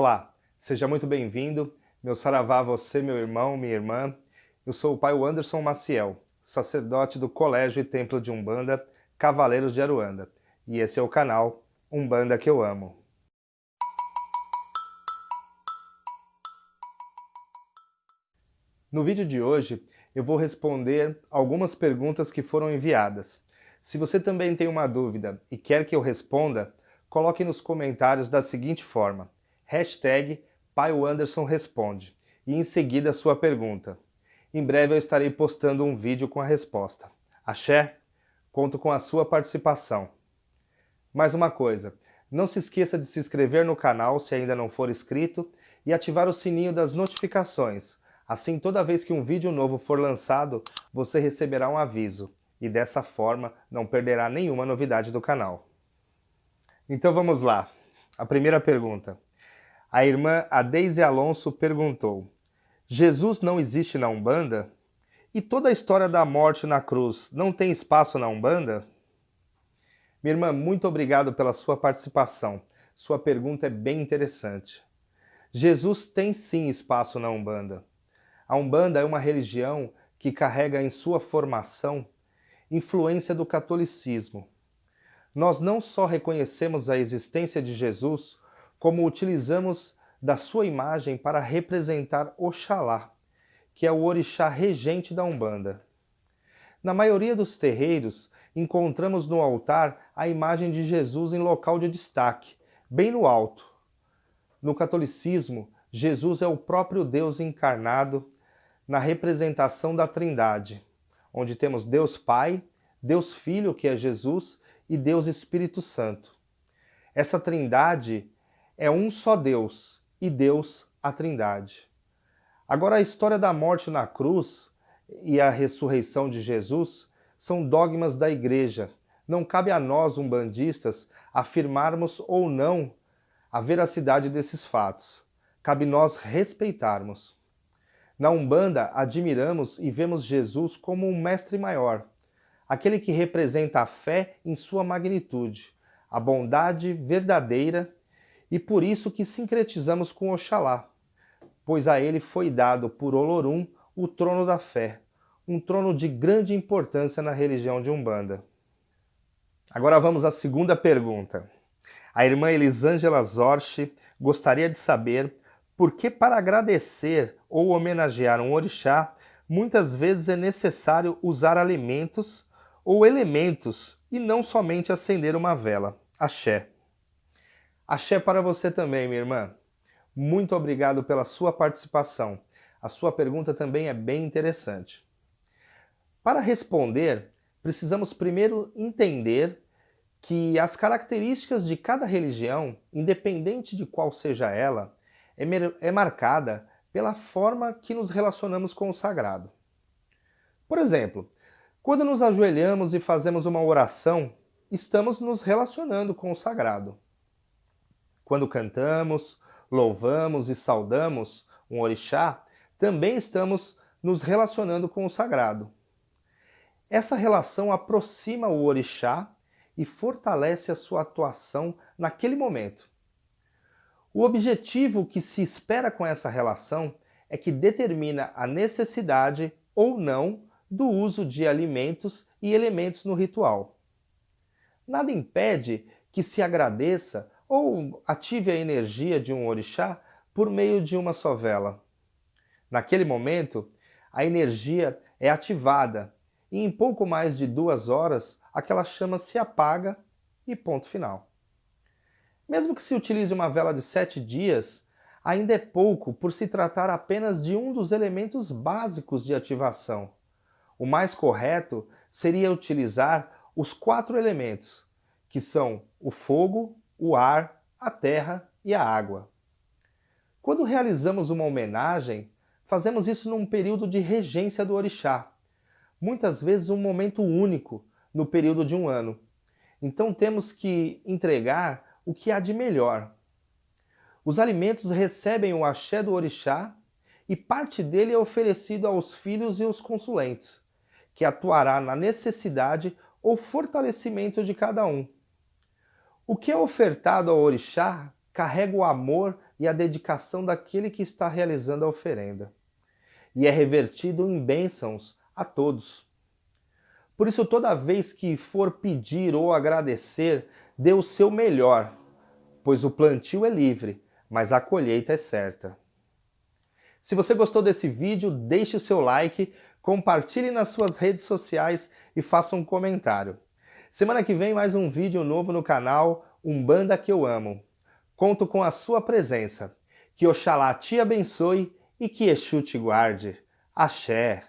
Olá, seja muito bem-vindo. Meu saravá, você, meu irmão, minha irmã. Eu sou o pai Anderson Maciel, sacerdote do Colégio e Templo de Umbanda, Cavaleiros de Aruanda. E esse é o canal Umbanda que eu amo. No vídeo de hoje, eu vou responder algumas perguntas que foram enviadas. Se você também tem uma dúvida e quer que eu responda, coloque nos comentários da seguinte forma, hashtag Responde, e em seguida sua pergunta. Em breve eu estarei postando um vídeo com a resposta. Axé? Conto com a sua participação. Mais uma coisa, não se esqueça de se inscrever no canal se ainda não for inscrito e ativar o sininho das notificações. Assim, toda vez que um vídeo novo for lançado, você receberá um aviso e dessa forma não perderá nenhuma novidade do canal. Então vamos lá. A primeira pergunta. A irmã Adeise Alonso perguntou, Jesus não existe na Umbanda? E toda a história da morte na cruz não tem espaço na Umbanda? Minha irmã, muito obrigado pela sua participação. Sua pergunta é bem interessante. Jesus tem sim espaço na Umbanda. A Umbanda é uma religião que carrega em sua formação influência do catolicismo. Nós não só reconhecemos a existência de Jesus, como utilizamos da sua imagem para representar Oxalá, que é o orixá regente da Umbanda. Na maioria dos terreiros, encontramos no altar a imagem de Jesus em local de destaque, bem no alto. No catolicismo, Jesus é o próprio Deus encarnado na representação da Trindade, onde temos Deus Pai, Deus Filho, que é Jesus, e Deus Espírito Santo. Essa Trindade é um só Deus, e Deus a Trindade. Agora, a história da morte na cruz e a ressurreição de Jesus são dogmas da Igreja. Não cabe a nós, umbandistas, afirmarmos ou não a veracidade desses fatos. Cabe nós respeitarmos. Na Umbanda, admiramos e vemos Jesus como um mestre maior, aquele que representa a fé em sua magnitude, a bondade verdadeira e por isso que sincretizamos com Oxalá, pois a ele foi dado por Olorum o trono da fé, um trono de grande importância na religião de Umbanda. Agora vamos à segunda pergunta. A irmã Elisângela Zorchi gostaria de saber por que para agradecer ou homenagear um orixá, muitas vezes é necessário usar alimentos ou elementos e não somente acender uma vela. Axé. Axé para você também, minha irmã. Muito obrigado pela sua participação. A sua pergunta também é bem interessante. Para responder, precisamos primeiro entender que as características de cada religião, independente de qual seja ela, é, é marcada pela forma que nos relacionamos com o sagrado. Por exemplo, quando nos ajoelhamos e fazemos uma oração, estamos nos relacionando com o sagrado. Quando cantamos, louvamos e saudamos um orixá, também estamos nos relacionando com o sagrado. Essa relação aproxima o orixá e fortalece a sua atuação naquele momento. O objetivo que se espera com essa relação é que determina a necessidade ou não do uso de alimentos e elementos no ritual. Nada impede que se agradeça ou ative a energia de um orixá por meio de uma só vela. Naquele momento, a energia é ativada e em pouco mais de duas horas aquela chama se apaga e ponto final. Mesmo que se utilize uma vela de sete dias, ainda é pouco por se tratar apenas de um dos elementos básicos de ativação. O mais correto seria utilizar os quatro elementos, que são o fogo, o ar, a terra e a água. Quando realizamos uma homenagem, fazemos isso num período de regência do orixá, muitas vezes um momento único no período de um ano. Então temos que entregar o que há de melhor. Os alimentos recebem o axé do orixá e parte dele é oferecido aos filhos e aos consulentes, que atuará na necessidade ou fortalecimento de cada um. O que é ofertado ao orixá carrega o amor e a dedicação daquele que está realizando a oferenda. E é revertido em bênçãos a todos. Por isso, toda vez que for pedir ou agradecer, dê o seu melhor, pois o plantio é livre, mas a colheita é certa. Se você gostou desse vídeo, deixe o seu like, compartilhe nas suas redes sociais e faça um comentário. Semana que vem mais um vídeo novo no canal Umbanda que eu amo. Conto com a sua presença. Que Oxalá te abençoe e que Exu te guarde. Axé!